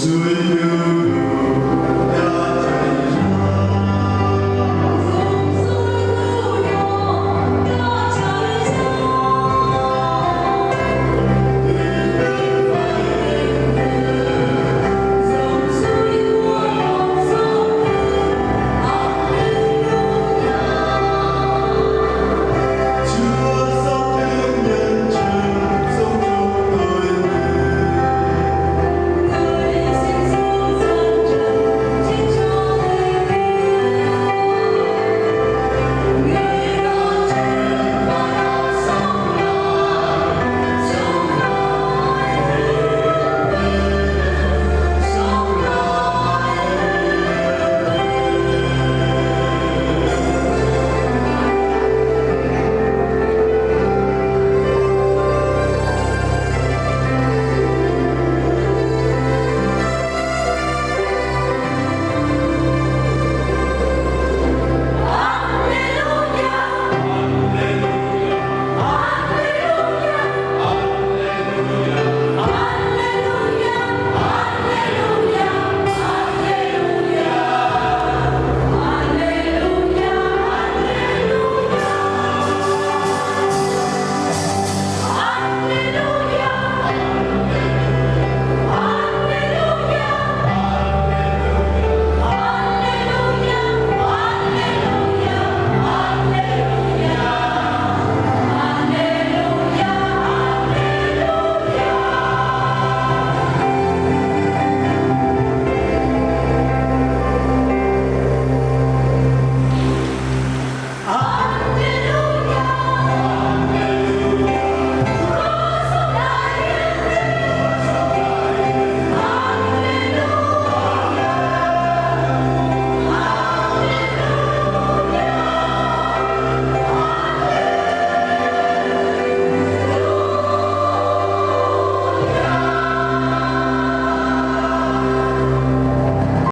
Do it.